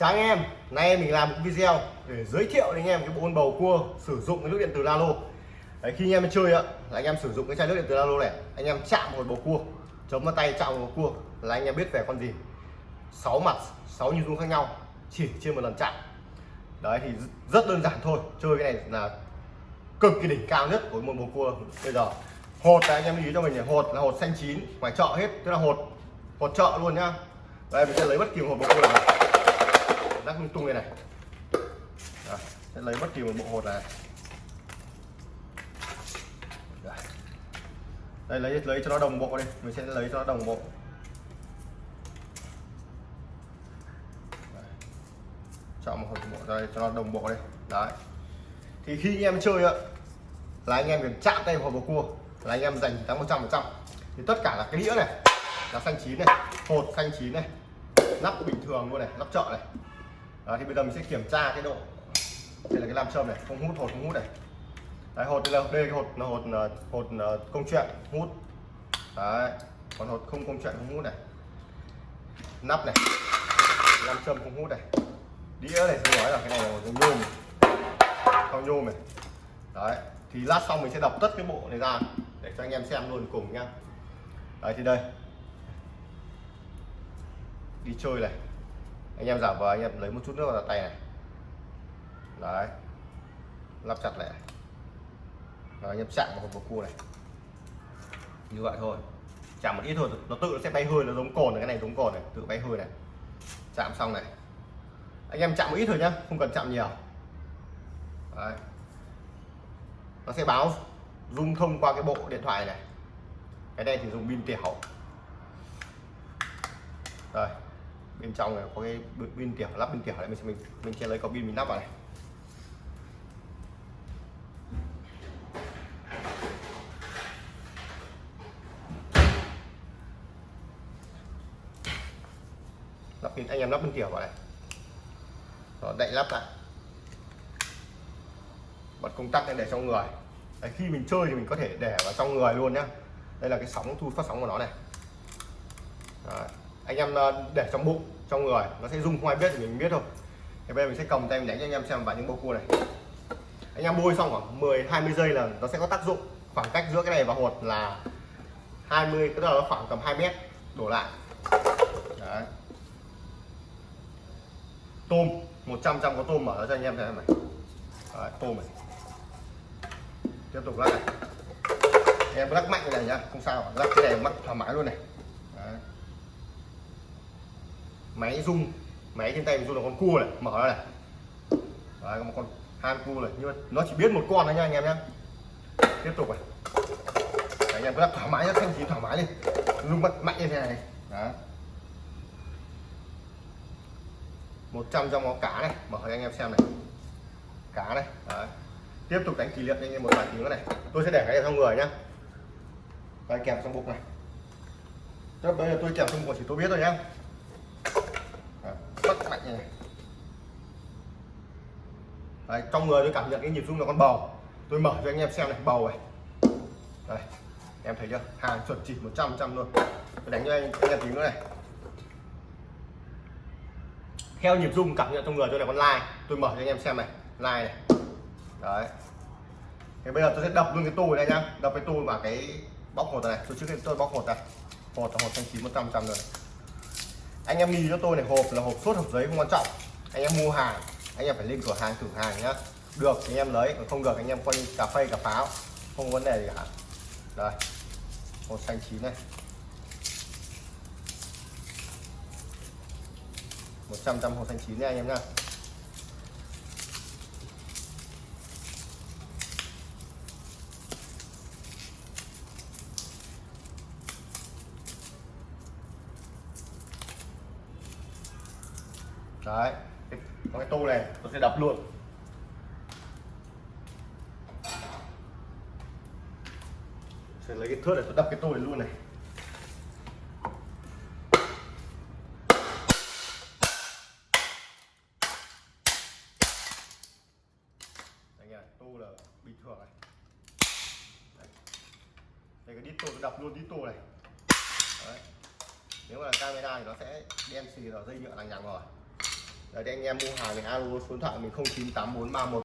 Chào anh em, nay mình làm một video để giới thiệu đến anh em cái bộ bầu cua sử dụng cái nước điện từ Lalo. Đấy, khi anh em chơi ạ, là anh em sử dụng cái chai nước điện từ Lalo này, anh em chạm một bầu cua, chống vào tay chạm một bầu cua là anh em biết về con gì. sáu mặt, sáu nhịp rung khác nhau chỉ trên một lần chạm. Đấy thì rất đơn giản thôi, chơi cái này là cực kỳ đỉnh cao nhất của một bầu cua bây giờ. Hột là anh em lưu ý cho mình này, hột là hột xanh chín, ngoài chợ hết, tức là hột hột chợ luôn nhá. Đây mình sẽ lấy bất kỳ một hột bầu cua nào rắc lung tung đây này. Đó, sẽ lấy bất kỳ một bộ hột này. Đây lấy lấy cho nó đồng bộ đi. Mình sẽ lấy cho nó đồng bộ. Chọn một hột bộ đây cho nó đồng bộ đi, đấy. Thì khi anh em chơi ạ là anh em cần chạm tay vào bầu cua. Là anh em dành thắng 100 phần trăm. Thì tất cả là cái đĩa này là xanh chín này hột xanh chín này nắp bình thường luôn này nắp chợ này đó, thì bây giờ mình sẽ kiểm tra cái độ. Đây là cái nam châm này không hút hột không hút này. Đấy hột đây là đây cái hột là hột hột công chuyện hút. Đấy còn hột không công chuyện không hút này. Nắp này. Nam châm không hút này. Đĩa này tôi nói là cái này là nhôm. Không nhôm này. Đấy thì lát xong mình sẽ đọc tất cái bộ này ra để cho anh em xem luôn cùng nhá. Đấy thì đây. Đi chơi này anh em giả vờ, anh em lấy một chút nước vào tay này. Đấy. Lắp chặt lại rồi, anh em chạm vào hộp cua này. Như vậy thôi. Chạm một ít thôi, nó tự nó sẽ bay hơi, nó giống cồn này, cái này giống cồn này, tự bay hơi này. Chạm xong này. Anh em chạm một ít thôi nhá, không cần chạm nhiều. Đấy. nó sẽ báo rung thông qua cái bộ điện thoại này. Cái này thì dùng pin tiểu. Rồi bên trong này có cái pin tiểu lắp pin tiểu này mình sẽ mình mình sẽ lấy có pin mình lắp vào này. Lắp pin anh em lắp pin tiểu vào này. Rồi đậy lắp lại. Bật công tắc lên để trong người. Đấy, khi mình chơi thì mình có thể để vào trong người luôn nhá. Đây là cái sóng thu phát sóng của nó này. Đấy anh em ờ, để trong bụng trong người. Nó sẽ rung không ai biết thì mình biết thôi. Thì bây giờ mình sẽ cầm tay mình đánh cho anh em xem vào những bầu cua này. Anh em bôi xong khoảng 10 20 giây là nó sẽ có tác dụng. Khoảng cách giữa cái này và hột là 20 tức là nó khoảng tầm 2 mét đổ lại. Đấy. tôm 100 trăm có tôm mở ra cho anh em xem này. Đấy, tôm này. Tiếp tục lắc này. Em lắc mạnh này nhá không sao lắc cái này mắc thoải mái luôn này. Máy rung. Máy trên tay mình rung là con cua này. Mở ra này. Đấy có một con han cua này. Nhưng mà nó chỉ biết một con thôi nha anh em nhé tiếp tục này. Đấy, anh em cứ thoải mái nhé, thanh chín thoải mái đi. Rung mạnh mạnh như thế này. Đó 100 trong có cá này. Mở cho anh em xem này. Cá này. Đấy. tiếp tục đánh kỷ niệm anh em một vài tiếng nữa này. Tôi sẽ để cái này trong người nhá. Đây kèm trong bụng này. Chắc bây giờ tôi kèm trong bụng chỉ tôi biết thôi nhá rất này Đấy, trong người tôi cảm nhận cái nhịp rung là con bầu. Tôi mở cho anh em xem này bầu này. Đấy, em thấy chưa? Hàng chuẩn chỉ 100 trăm luôn. Tôi đánh cho anh anh em tí nữa này. Theo nhịp rung cảm nhận trong người tôi là con lai. Tôi mở cho anh em xem này lai này. Đấy. Thế bây giờ tôi sẽ đập luôn cái tu này nhá. Đập cái tu vào cái bóc hột này tôi trước khi tôi bóc hột này. Hột là hột xanh chín 100 trăm rồi anh em ghi cho tôi này, hộp là hộp sốt hộp giấy không quan trọng. Anh em mua hàng, anh em phải lên cửa hàng, thử hàng nhá. Được, anh em lấy, còn không được anh em quay cà phê, cà pháo, không có vấn đề gì cả. Đây, hộp xanh chín này. 100 trăm hộp xanh chín nha anh em nhá. Đấy. Có cái tô này tôi sẽ đập luôn. Sẽ lấy cái thước để tôi đập cái tô này luôn này. Đấy tô là bình thường này. Đây, đây cái đít tô tôi đập luôn đít tô này. Đấy. nếu mà là camera thì nó sẽ đen xì rồi dây nhựa lằng nhằng rồi đấy anh em mua hàng thì alo số điện thoại mình 098431